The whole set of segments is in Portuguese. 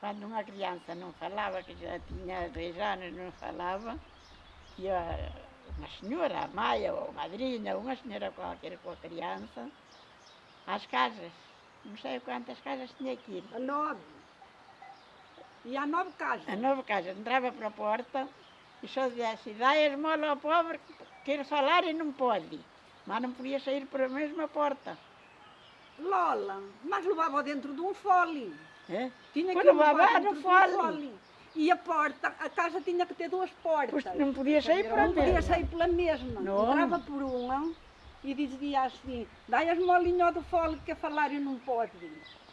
quando uma criança não falava, que já tinha 10 anos não falava, ia uma senhora, a mãe ou a madrinha, uma senhora qualquer com a criança, às casas. Não sei quantas casas tinha ir. A nove. E há nove casas. A nova casa entrava para a porta e só dizia assim, a esmola ao pobre, quer falar e não pode. Mas não podia sair pela mesma porta. Lola, mas levava dentro de um fole. É? Tinha de um fole. E a porta, a casa tinha que ter duas portas. Pois não podia sair por Não podia ali. sair pela mesma. Não. Entrava por uma e dizia assim, dai as molinhas do fole que a falar e não pode.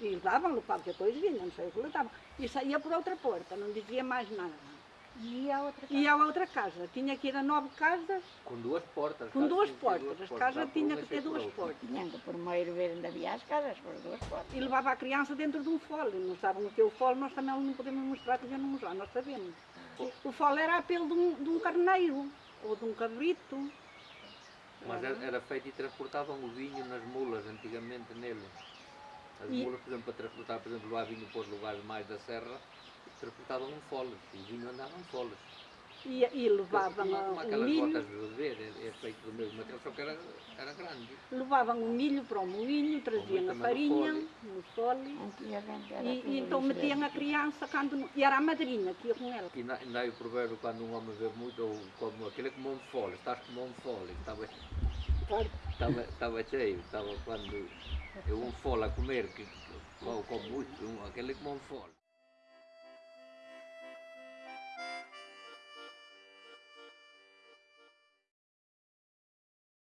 E davam-lhe qualquer coisa, não sei o que lhe davam. E saía por outra porta, não dizia mais nada. E a outra E a outra casa, tinha que ir a nove casas Com duas portas. com duas que portas. As casas tinham que ter duas portas. Tinham que por meio ver onde havia as casas, por duas portas. E levava a criança dentro de um fole. Não sabem o que é o fole, nós também não podemos mostrar, porque não mostrar, nós sabemos. O fole era a pelo de um, de um carneiro ou de um cabrito. Mas era, era feito e transportavam o vinho nas mulas antigamente nele. As E- mulas, por exemplo, para transportar, por exemplo, lá vinho para os lugares mais da serra, transportavam em foles. E o vinho andava em foles. E, e levavam Como- como aquelas milho, botas de beber, é, é feito do mesmo material, só que era, era grande. levavam o milho para o moinho, traziam a também no farinha no fole. Era E, e então metiam a criança quando. E era a madrinha que ia com ela. E na- ainda há o provérbio quando um homem vê muito, ou como aquele é como um fole, estás como um fole. Estava, estava, cheio, estava quando eu um fole a comer, que, que, como muito, um, aquele como um fole.